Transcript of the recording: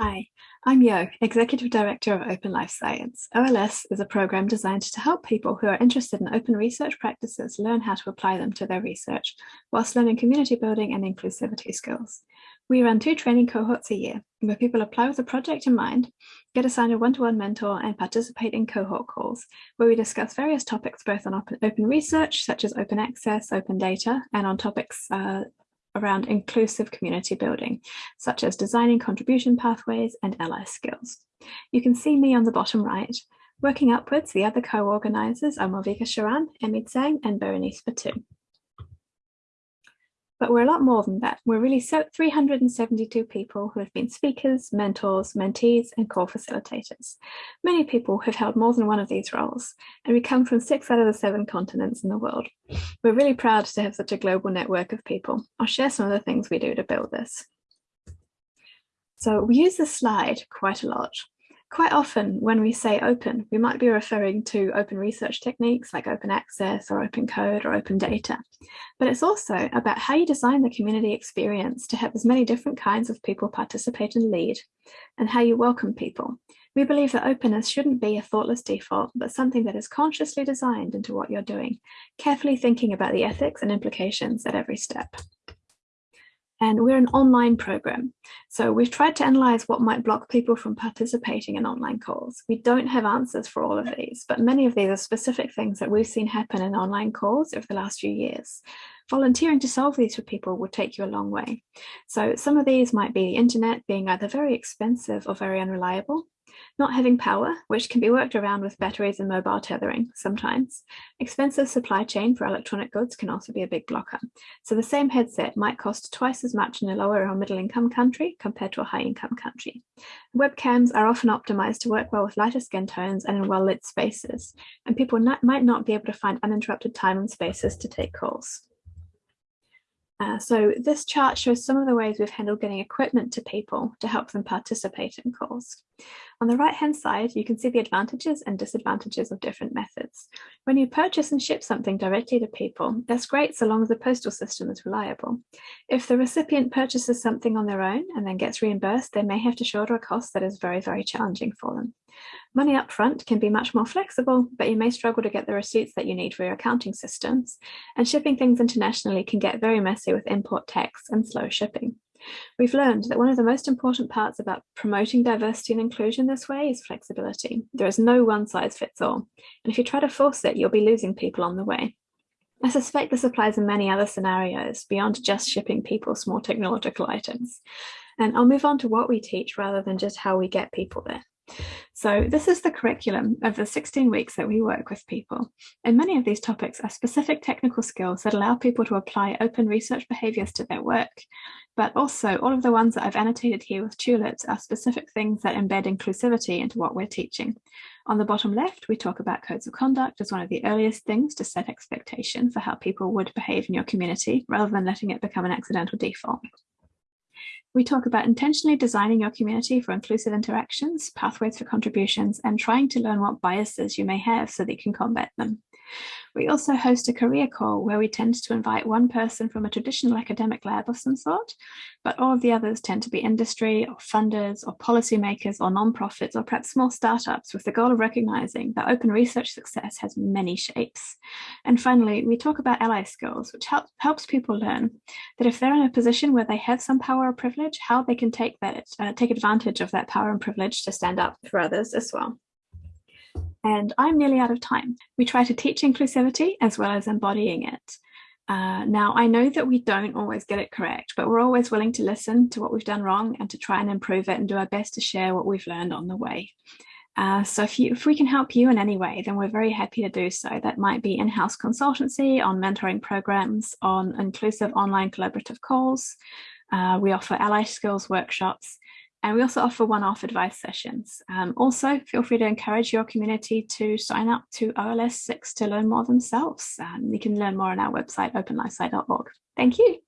Hi, I'm Yo, Executive Director of Open Life Science. OLS is a program designed to help people who are interested in open research practices learn how to apply them to their research, whilst learning community building and inclusivity skills. We run two training cohorts a year, where people apply with a project in mind, get assigned a one-to-one -one mentor, and participate in cohort calls, where we discuss various topics both on open research, such as open access, open data, and on topics uh, around inclusive community building, such as designing contribution pathways and ally skills. You can see me on the bottom right. Working upwards, the other co-organisers are Malvika Sharan, Emmy Tsang, and Berenice Batut. But we're a lot more than that. We're really so 372 people who have been speakers, mentors, mentees, and core facilitators. Many people have held more than one of these roles, and we come from six out of the seven continents in the world. We're really proud to have such a global network of people. I'll share some of the things we do to build this. So we use this slide quite a lot. Quite often when we say open, we might be referring to open research techniques like open access or open code or open data. But it's also about how you design the community experience to have as many different kinds of people participate and lead, and how you welcome people. We believe that openness shouldn't be a thoughtless default, but something that is consciously designed into what you're doing, carefully thinking about the ethics and implications at every step. And we're an online program. So we've tried to analyze what might block people from participating in online calls. We don't have answers for all of these, but many of these are specific things that we've seen happen in online calls over the last few years. Volunteering to solve these for people will take you a long way. So some of these might be the internet being either very expensive or very unreliable, not having power, which can be worked around with batteries and mobile tethering sometimes. Expensive supply chain for electronic goods can also be a big blocker. So the same headset might cost twice as much in a lower or middle income country compared to a high income country. Webcams are often optimized to work well with lighter skin tones and in well lit spaces, and people not, might not be able to find uninterrupted time and spaces to take calls. Uh, so this chart shows some of the ways we've handled getting equipment to people to help them participate in calls. On the right hand side, you can see the advantages and disadvantages of different methods. When you purchase and ship something directly to people, that's great so long as the postal system is reliable. If the recipient purchases something on their own and then gets reimbursed, they may have to shoulder a cost that is very, very challenging for them. Money upfront can be much more flexible, but you may struggle to get the receipts that you need for your accounting systems, and shipping things internationally can get very messy with import tax and slow shipping. We've learned that one of the most important parts about promoting diversity and inclusion this way is flexibility. There is no one size fits all, and if you try to force it, you'll be losing people on the way. I suspect this applies in many other scenarios beyond just shipping people small technological items. And I'll move on to what we teach rather than just how we get people there. So this is the curriculum of the 16 weeks that we work with people. And many of these topics are specific technical skills that allow people to apply open research behaviors to their work. But also all of the ones that I've annotated here with tulips are specific things that embed inclusivity into what we're teaching. On the bottom left, we talk about codes of conduct as one of the earliest things to set expectation for how people would behave in your community rather than letting it become an accidental default. We talk about intentionally designing your community for inclusive interactions, pathways for contributions, and trying to learn what biases you may have so that you can combat them. We also host a career call where we tend to invite one person from a traditional academic lab of some sort, but all of the others tend to be industry or funders or policymakers or nonprofits or perhaps small startups with the goal of recognizing that open research success has many shapes. And finally, we talk about ally skills, which help, helps people learn that if they're in a position where they have some power or privilege, how they can take that, uh, take advantage of that power and privilege to stand up for others as well and I'm nearly out of time. We try to teach inclusivity as well as embodying it. Uh, now, I know that we don't always get it correct, but we're always willing to listen to what we've done wrong and to try and improve it and do our best to share what we've learned on the way. Uh, so if, you, if we can help you in any way, then we're very happy to do so. That might be in-house consultancy, on mentoring programs, on inclusive online collaborative calls. Uh, we offer ally skills workshops, and we also offer one-off advice sessions. Um, also, feel free to encourage your community to sign up to OLS 6 to learn more themselves. Um, you can learn more on our website, openlifesci.org. Thank you.